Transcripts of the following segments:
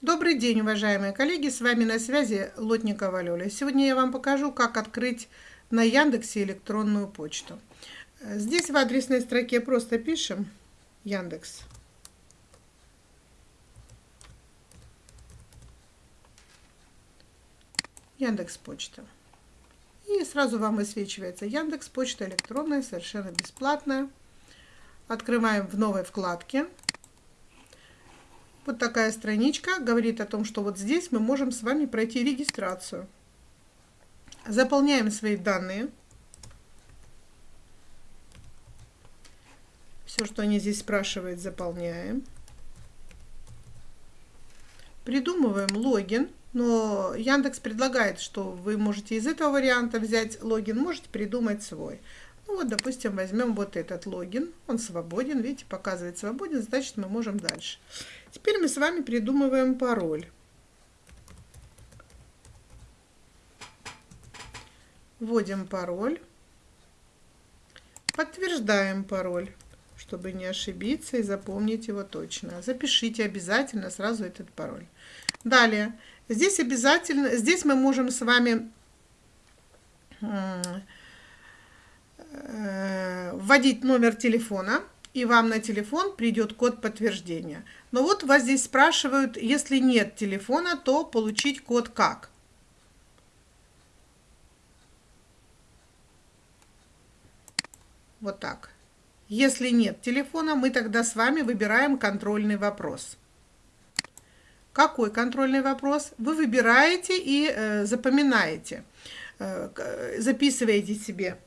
Добрый день, уважаемые коллеги! С вами на связи Лотникова Лёля. Сегодня я вам покажу, как открыть на Яндексе электронную почту. Здесь в адресной строке просто пишем Яндекс. Яндекс Почта. И сразу вам высвечивается Яндекс Почта электронная, совершенно бесплатная. Открываем в новой вкладке. Вот такая страничка говорит о том, что вот здесь мы можем с вами пройти регистрацию. Заполняем свои данные. Все, что они здесь спрашивают, заполняем. Придумываем логин, но Яндекс предлагает, что вы можете из этого варианта взять логин, можете придумать свой. Ну вот, допустим, возьмем вот этот логин, он свободен, видите, показывает свободен, значит мы можем дальше. Теперь мы с вами придумываем пароль. Вводим пароль. Подтверждаем пароль, чтобы не ошибиться и запомнить его точно. Запишите обязательно сразу этот пароль. Далее, здесь обязательно, здесь мы можем с вами вводить номер телефона, и вам на телефон придет код подтверждения. Но вот вас здесь спрашивают, если нет телефона, то получить код как? Вот так. Если нет телефона, мы тогда с вами выбираем контрольный вопрос. Какой контрольный вопрос? Вы выбираете и э, запоминаете, э, записываете себе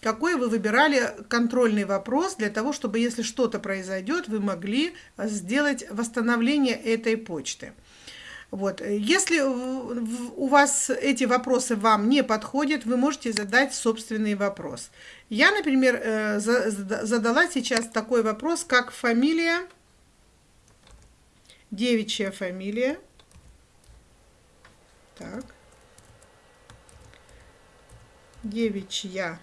какой вы выбирали контрольный вопрос для того, чтобы, если что-то произойдет, вы могли сделать восстановление этой почты. Вот. Если у вас эти вопросы вам не подходят, вы можете задать собственный вопрос. Я, например, э, задала сейчас такой вопрос, как фамилия, девичья фамилия. Так. Девичья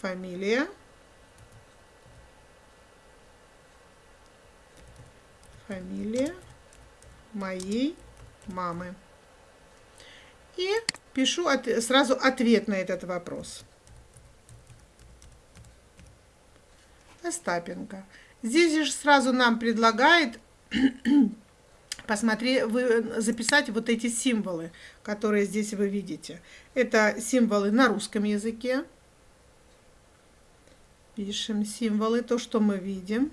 фамилия, фамилия моей мамы. И пишу от, сразу ответ на этот вопрос. Остапенко. Здесь же сразу нам предлагает посмотреть, вы, записать вот эти символы, которые здесь вы видите. Это символы на русском языке. Пишем символы, то, что мы видим.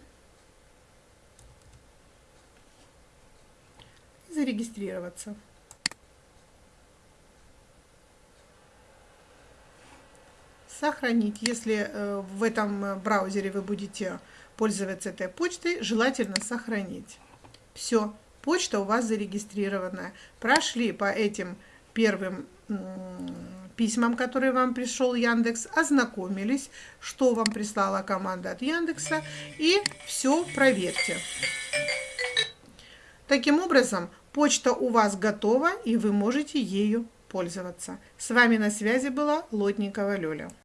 Зарегистрироваться. Сохранить. Если э, в этом э, браузере вы будете пользоваться этой почтой, желательно сохранить. Все, почта у вас зарегистрирована. Прошли по этим первым письмам, которые вам пришел Яндекс, ознакомились, что вам прислала команда от Яндекса, и все проверьте. Таким образом, почта у вас готова, и вы можете ею пользоваться. С вами на связи была Лотникова Лёля.